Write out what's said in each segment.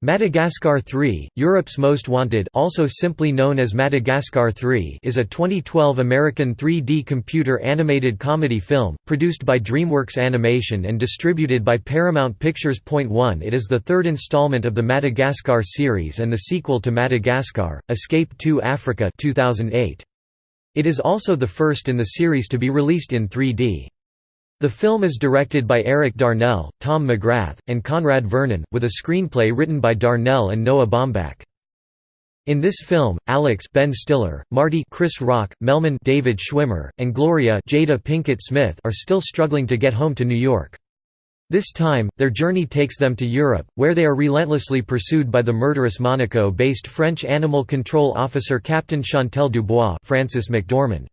Madagascar 3, Europe's Most Wanted also simply known as Madagascar 3 is a 2012 American 3D computer animated comedy film, produced by DreamWorks Animation and distributed by Paramount Pictures. Point 1 It is the third installment of the Madagascar series and the sequel to Madagascar, Escape to Africa 2008. It is also the first in the series to be released in 3D. The film is directed by Eric Darnell, Tom McGrath, and Conrad Vernon, with a screenplay written by Darnell and Noah Baumbach. In this film, Alex Ben Stiller, Marty Chris Rock, Melman David Schwimmer, and Gloria Jada Pinkett Smith are still struggling to get home to New York. This time, their journey takes them to Europe, where they are relentlessly pursued by the murderous Monaco-based French animal control officer Captain Chantel Dubois Frances McDormand.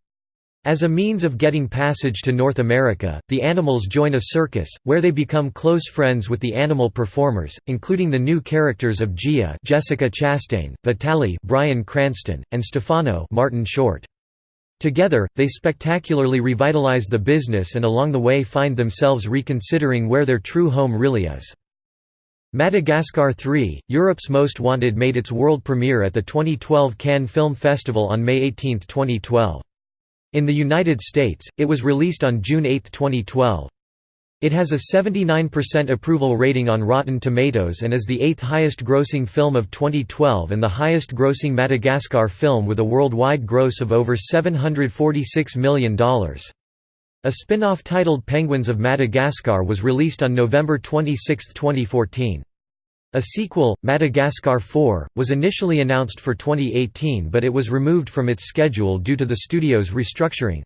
As a means of getting passage to North America, the animals join a circus, where they become close friends with the animal performers, including the new characters of Gia Jessica Chastain, Vitaly Bryan Cranston, and Stefano Martin Short. Together, they spectacularly revitalize the business and along the way find themselves reconsidering where their true home really is. Madagascar 3, Europe's Most Wanted made its world premiere at the 2012 Cannes Film Festival on May 18, 2012. In the United States, it was released on June 8, 2012. It has a 79% approval rating on Rotten Tomatoes and is the eighth highest grossing film of 2012 and the highest grossing Madagascar film with a worldwide gross of over $746 million. A spin-off titled Penguins of Madagascar was released on November 26, 2014. A sequel, Madagascar 4, was initially announced for 2018 but it was removed from its schedule due to the studio's restructuring.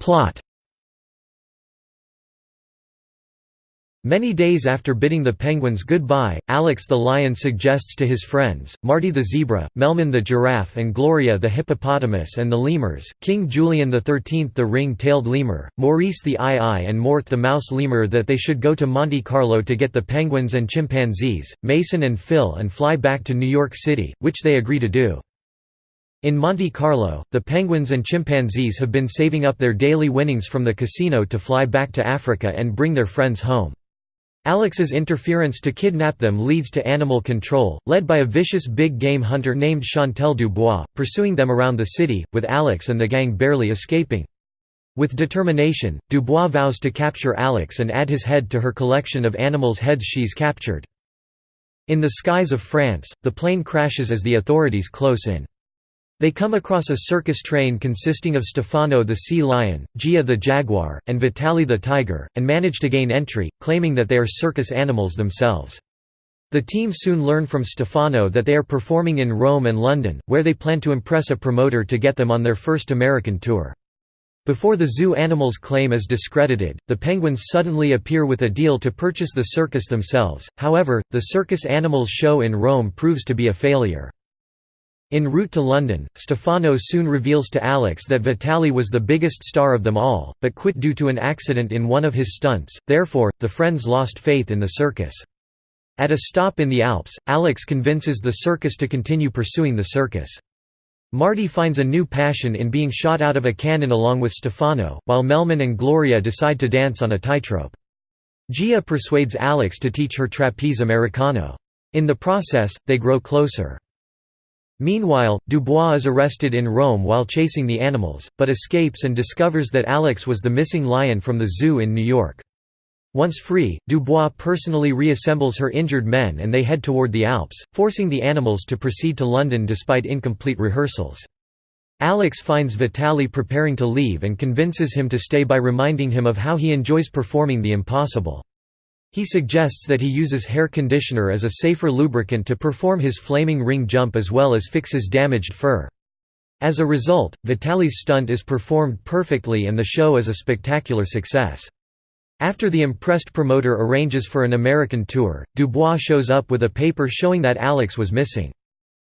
Plot Many days after bidding the penguins goodbye, Alex the lion suggests to his friends, Marty the zebra, Melman the giraffe and Gloria the hippopotamus and the lemurs, King Julien XIII the ring-tailed lemur, Maurice the aye-aye and Mort the mouse lemur that they should go to Monte Carlo to get the penguins and chimpanzees, Mason and Phil and fly back to New York City, which they agree to do. In Monte Carlo, the penguins and chimpanzees have been saving up their daily winnings from the casino to fly back to Africa and bring their friends home. Alex's interference to kidnap them leads to animal control, led by a vicious big game hunter named Chantal Dubois, pursuing them around the city, with Alex and the gang barely escaping. With determination, Dubois vows to capture Alex and add his head to her collection of animals' heads she's captured. In the skies of France, the plane crashes as the authorities close in. They come across a circus train consisting of Stefano the sea lion, Gia the jaguar, and Vitali the tiger, and manage to gain entry, claiming that they are circus animals themselves. The team soon learn from Stefano that they are performing in Rome and London, where they plan to impress a promoter to get them on their first American tour. Before the zoo animals' claim is discredited, the penguins suddenly appear with a deal to purchase the circus themselves, however, the circus animals show in Rome proves to be a failure. En route to London, Stefano soon reveals to Alex that Vitali was the biggest star of them all, but quit due to an accident in one of his stunts, therefore, the friends lost faith in the circus. At a stop in the Alps, Alex convinces the circus to continue pursuing the circus. Marty finds a new passion in being shot out of a cannon along with Stefano, while Melman and Gloria decide to dance on a tightrope. Gia persuades Alex to teach her trapeze americano. In the process, they grow closer. Meanwhile, Dubois is arrested in Rome while chasing the animals, but escapes and discovers that Alex was the missing lion from the zoo in New York. Once free, Dubois personally reassembles her injured men and they head toward the Alps, forcing the animals to proceed to London despite incomplete rehearsals. Alex finds Vitali preparing to leave and convinces him to stay by reminding him of how he enjoys performing the impossible. He suggests that he uses hair conditioner as a safer lubricant to perform his flaming ring jump as well as fix his damaged fur. As a result, Vitali's stunt is performed perfectly and the show is a spectacular success. After the impressed promoter arranges for an American tour, Dubois shows up with a paper showing that Alex was missing.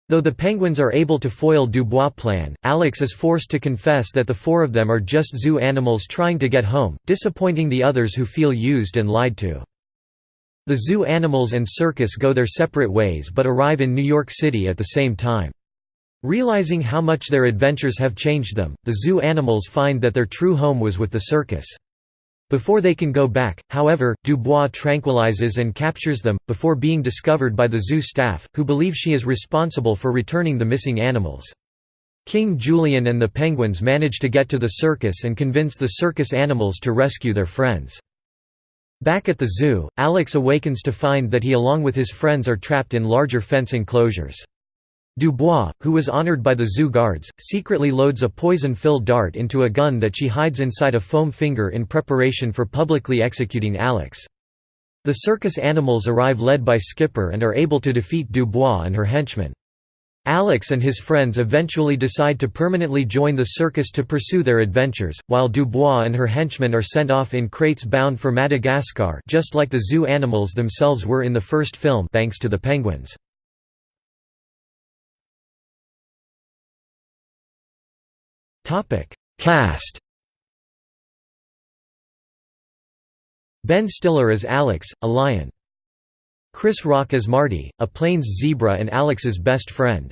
Though the Penguins are able to foil Dubois' plan, Alex is forced to confess that the four of them are just zoo animals trying to get home, disappointing the others who feel used and lied to. The zoo animals and circus go their separate ways but arrive in New York City at the same time. Realizing how much their adventures have changed them, the zoo animals find that their true home was with the circus. Before they can go back, however, Dubois tranquilizes and captures them, before being discovered by the zoo staff, who believe she is responsible for returning the missing animals. King Julien and the penguins manage to get to the circus and convince the circus animals to rescue their friends. Back at the zoo, Alex awakens to find that he along with his friends are trapped in larger fence enclosures. Dubois, who was honored by the zoo guards, secretly loads a poison-filled dart into a gun that she hides inside a foam finger in preparation for publicly executing Alex. The circus animals arrive led by Skipper and are able to defeat Dubois and her henchmen. Alex and his friends eventually decide to permanently join the circus to pursue their adventures, while Dubois and her henchmen are sent off in crates bound for Madagascar just like the zoo animals themselves were in the first film thanks to the penguins. Cast Ben Stiller as Alex, a lion. Chris Rock as Marty, a plains zebra and Alex's best friend.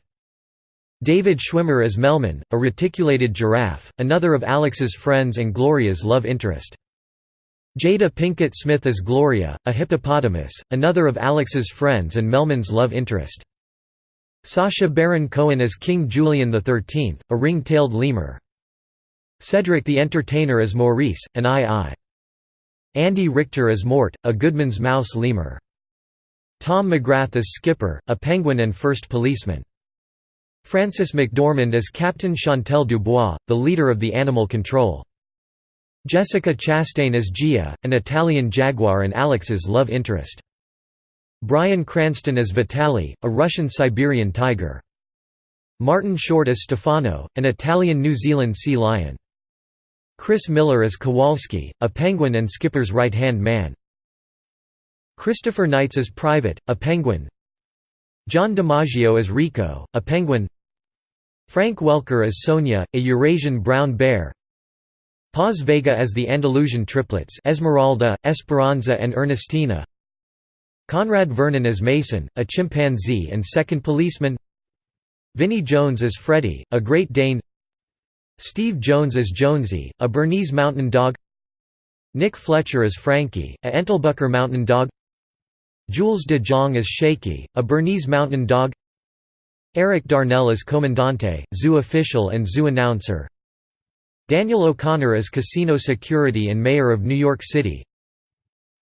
David Schwimmer as Melman, a reticulated giraffe, another of Alex's friends and Gloria's love interest. Jada Pinkett Smith as Gloria, a hippopotamus, another of Alex's friends and Melman's love interest. Sacha Baron Cohen as King Julien XIII, a ring-tailed lemur. Cedric the Entertainer as Maurice, an aye-aye Andy Richter as Mort, a Goodman's mouse lemur. Tom McGrath as Skipper, a penguin and first policeman. Frances McDormand as Captain Chantal Dubois, the leader of the animal control. Jessica Chastain as Gia, an Italian jaguar and Alex's love interest. Bryan Cranston as Vitali, a Russian Siberian tiger. Martin Short as Stefano, an Italian-New Zealand sea lion. Chris Miller as Kowalski, a penguin and Skipper's right-hand man. Christopher Knights as Private, a penguin. John DiMaggio as Rico, a penguin. Frank Welker as Sonia, a Eurasian brown bear. Paz Vega as the Andalusian triplets Esmeralda, Esperanza and Ernestina. Conrad Vernon as Mason, a chimpanzee and second policeman. Vinnie Jones as Freddy, a Great Dane. Steve Jones as Jonesy, a Bernese Mountain Dog. Nick Fletcher as Frankie, a Entlebucher Mountain Dog Jules de Jong as Shaky, a Bernese Mountain Dog. Eric Darnell as Comandante, zoo official and zoo announcer. Daniel O'Connor as casino security and mayor of New York City.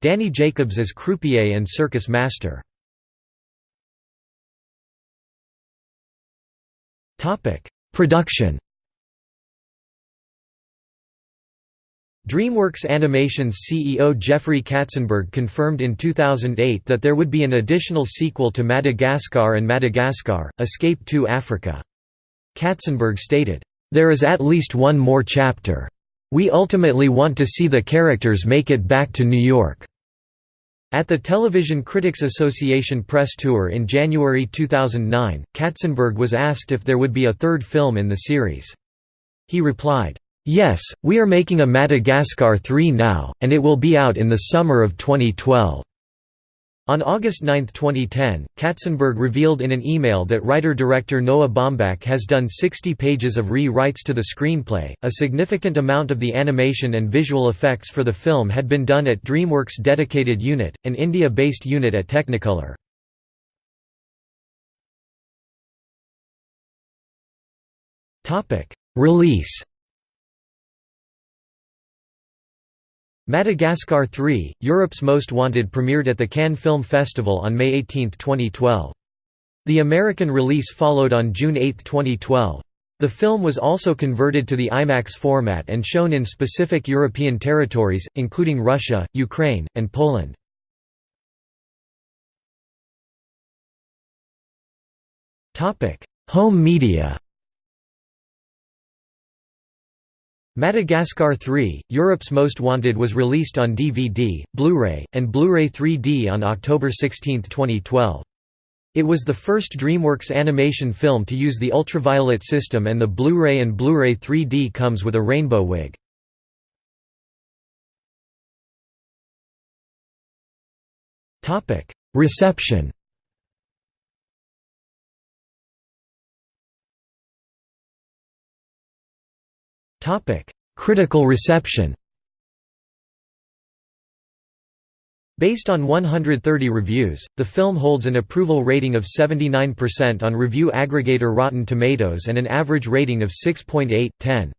Danny Jacobs as croupier and circus master. Production DreamWorks Animation's CEO Jeffrey Katzenberg confirmed in 2008 that there would be an additional sequel to Madagascar and Madagascar, Escape to Africa. Katzenberg stated, "...there is at least one more chapter. We ultimately want to see the characters make it back to New York." At the Television Critics Association press tour in January 2009, Katzenberg was asked if there would be a third film in the series. He replied, Yes, we are making a Madagascar 3 now, and it will be out in the summer of 2012. On August 9, 2010, Katzenberg revealed in an email that writer-director Noah Baumbach has done 60 pages of re-writes to the screenplay. A significant amount of the animation and visual effects for the film had been done at DreamWorks' dedicated unit, an India-based unit at Technicolor. Release Madagascar 3, Europe's Most Wanted premiered at the Cannes Film Festival on May 18, 2012. The American release followed on June 8, 2012. The film was also converted to the IMAX format and shown in specific European territories, including Russia, Ukraine, and Poland. Home media Madagascar 3, Europe's Most Wanted was released on DVD, Blu-ray, and Blu-ray 3D on October 16, 2012. It was the first DreamWorks animation film to use the ultraviolet system and the Blu-ray and Blu-ray 3D comes with a rainbow wig. Reception Critical reception Based on 130 reviews, the film holds an approval rating of 79% on review aggregator Rotten Tomatoes and an average rating of 6.8/10.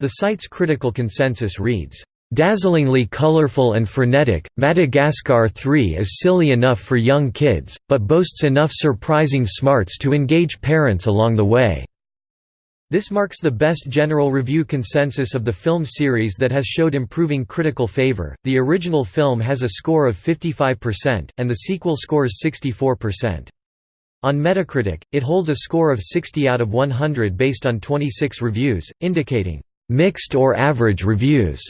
The site's critical consensus reads, "...dazzlingly colorful and frenetic, Madagascar 3 is silly enough for young kids, but boasts enough surprising smarts to engage parents along the way." This marks the best general review consensus of the film series that has showed improving critical favor. The original film has a score of 55%, and the sequel scores 64%. On Metacritic, it holds a score of 60 out of 100 based on 26 reviews, indicating mixed or average reviews.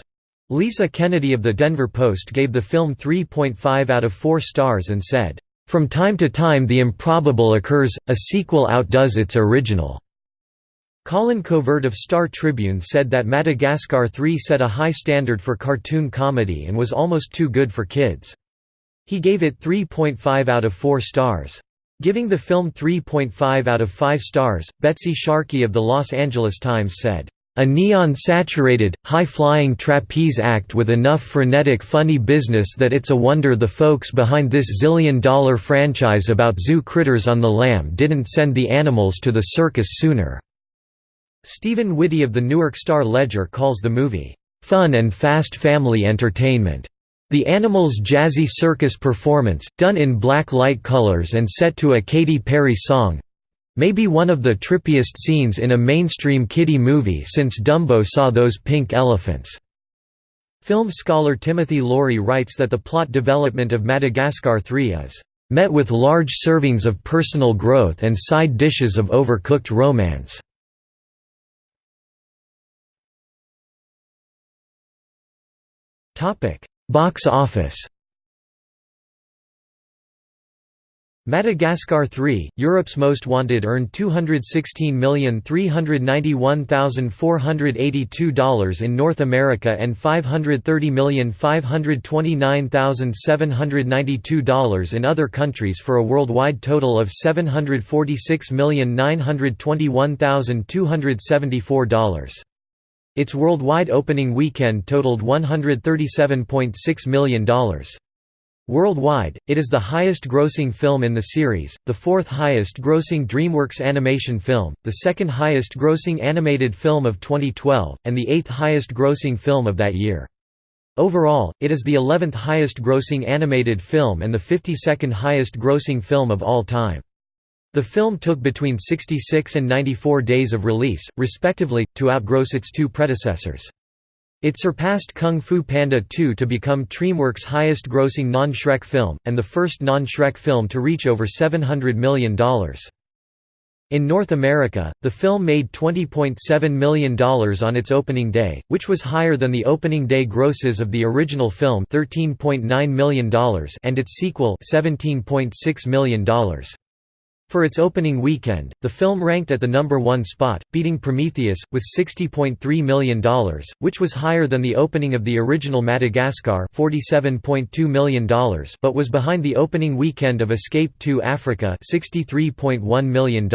Lisa Kennedy of the Denver Post gave the film 3.5 out of 4 stars and said, From time to time the improbable occurs, a sequel outdoes its original. Colin Covert of Star Tribune said that Madagascar 3 set a high standard for cartoon comedy and was almost too good for kids. He gave it 3.5 out of 4 stars. Giving the film 3.5 out of 5 stars, Betsy Sharkey of the Los Angeles Times said, "...a neon-saturated, high-flying trapeze act with enough frenetic funny business that it's a wonder the folks behind this zillion-dollar franchise about zoo critters on the lam didn't send the animals to the circus sooner." Stephen Whitty of the Newark Star-Ledger calls the movie, "...fun and fast family entertainment." The Animals' jazzy circus performance, done in black light colors and set to a Katy Perry song—may be one of the trippiest scenes in a mainstream kiddie movie since Dumbo saw those pink elephants. Film scholar Timothy Laurie writes that the plot development of Madagascar 3 is met with large servings of personal growth and side dishes of overcooked romance. Topic: Box office. Madagascar 3, Europe's Most Wanted earned $216,391,482 in North America and $530,529,792 in other countries for a worldwide total of $746,921,274. Its worldwide opening weekend totaled $137.6 million. Worldwide, it is the highest-grossing film in the series, the fourth highest-grossing DreamWorks animation film, the second highest-grossing animated film of 2012, and the eighth highest-grossing film of that year. Overall, it is the 11th highest-grossing animated film and the 52nd highest-grossing film of all time. The film took between 66 and 94 days of release, respectively, to outgross its two predecessors. It surpassed Kung Fu Panda 2 to become DreamWorks' highest-grossing non-Shrek film, and the first non-Shrek film to reach over $700 million. In North America, the film made $20.7 million on its opening day, which was higher than the opening day grosses of the original film $13.9 million and its sequel $17.6 million. For its opening weekend, the film ranked at the number one spot, beating Prometheus, with $60.3 million, which was higher than the opening of the original Madagascar $47.2 million but was behind the opening weekend of Escape to Africa $63.1 million.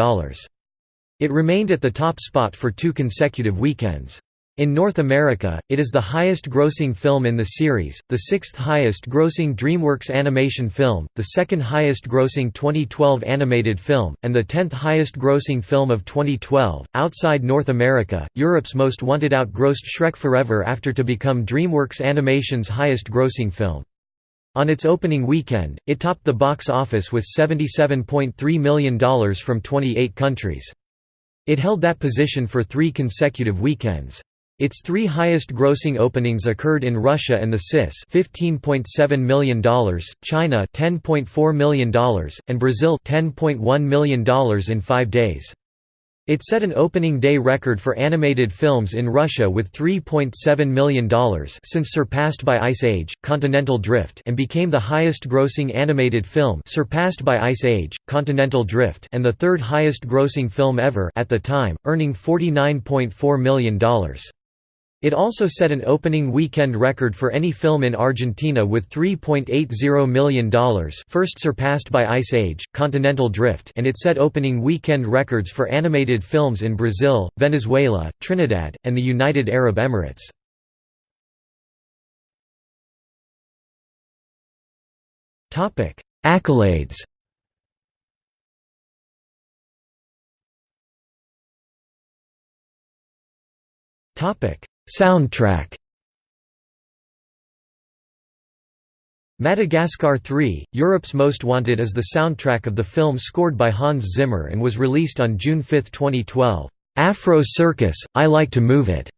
It remained at the top spot for two consecutive weekends. In North America, it is the highest-grossing film in the series, the sixth highest-grossing DreamWorks animation film, the second highest-grossing 2012 animated film, and the tenth highest-grossing film of 2012. Outside North America, Europe's Most Wanted outgrossed Shrek Forever After to become DreamWorks Animation's highest-grossing film. On its opening weekend, it topped the box office with $77.3 million from 28 countries. It held that position for three consecutive weekends. Its three highest-grossing openings occurred in Russia and the CIS $15.7 million, China $10.4 million, and Brazil $10.1 million in five days. It set an opening day record for animated films in Russia with $3.7 million since surpassed by Ice Age, Continental Drift and became the highest-grossing animated film surpassed by Ice Age, Continental Drift and the third highest-grossing film ever at the time, earning $49.4 million. It also set an opening weekend record for any film in Argentina with $3.80 million first surpassed by Ice Age, Continental Drift and it set opening weekend records for animated films in Brazil, Venezuela, Trinidad, and the United Arab Emirates. Accolades Soundtrack Madagascar 3, Europe's Most Wanted is the soundtrack of the film scored by Hans Zimmer and was released on June 5, 2012. Afro Circus, I Like to Move It,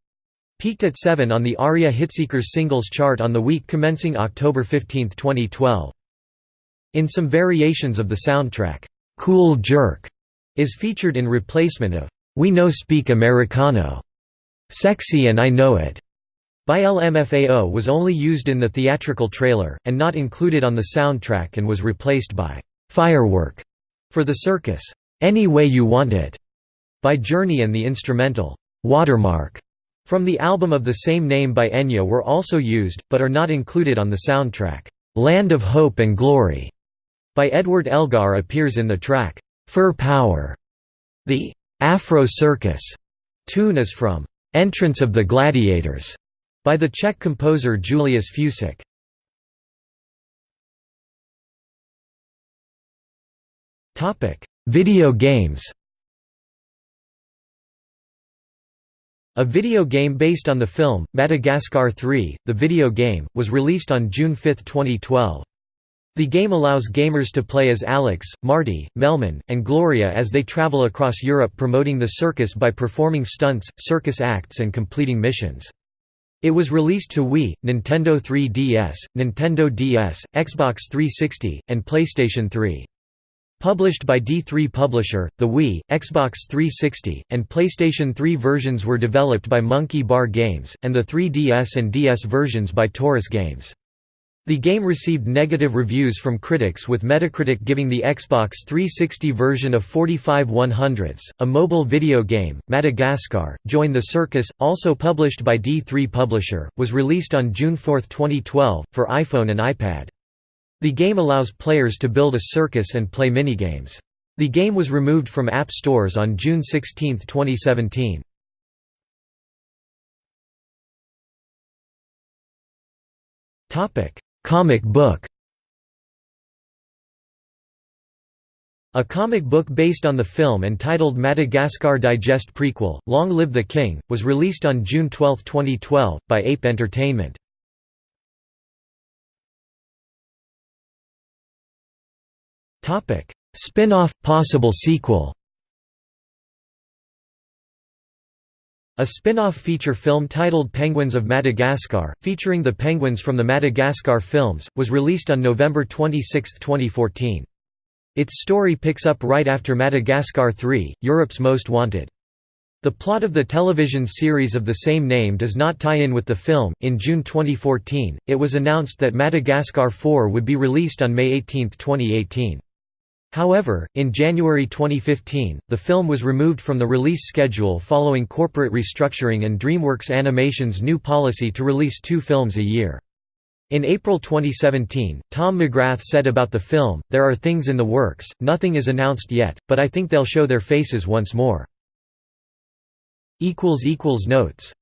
peaked at 7 on the ARIA Hitseekers singles chart on the week commencing October 15, 2012. In some variations of the soundtrack, Cool Jerk is featured in replacement of We No Speak Americano, Sexy and I Know It by LMFAO was only used in the theatrical trailer, and not included on the soundtrack and was replaced by "'Firework' for the circus, "'Any Way You Want It' by Journey and the instrumental, "'Watermark' from the album of the same name by Enya were also used, but are not included on the soundtrack. "'Land of Hope and Glory' by Edward Elgar appears in the track, "'Fur Power'. The "'Afro Circus' tune is from "'Entrance of the Gladiators' by the Czech composer Julius Fučík. Video games A video game based on the film, Madagascar 3, the video game, was released on June 5, 2012. The game allows gamers to play as Alex, Marty, Melman, and Gloria as they travel across Europe promoting the circus by performing stunts, circus acts and completing missions. It was released to Wii, Nintendo 3DS, Nintendo DS, Xbox 360, and PlayStation 3. Published by D3 Publisher, the Wii, Xbox 360, and PlayStation 3 versions were developed by Monkey Bar Games, and the 3DS and DS versions by Torus Games. The game received negative reviews from critics with Metacritic giving the Xbox 360 version of 45 100ths. A mobile video game, Madagascar, Join the Circus, also published by D3 Publisher, was released on June 4, 2012, for iPhone and iPad. The game allows players to build a circus and play minigames. The game was removed from app stores on June 16, 2017. Topic Comic book A comic book based on the film entitled Madagascar Digest Prequel, Long Live the King, was released on June 12, 2012, by Ape Entertainment. Spin-off, possible sequel A spin-off feature film titled Penguins of Madagascar, featuring the penguins from the Madagascar films, was released on November 26, 2014. Its story picks up right after Madagascar 3, Europe's Most Wanted. The plot of the television series of the same name does not tie in with the film. In June 2014, it was announced that Madagascar 4 would be released on May 18, 2018. However, in January 2015, the film was removed from the release schedule following corporate restructuring and DreamWorks Animation's new policy to release two films a year. In April 2017, Tom McGrath said about the film, There are things in the works, nothing is announced yet, but I think they'll show their faces once more. Notes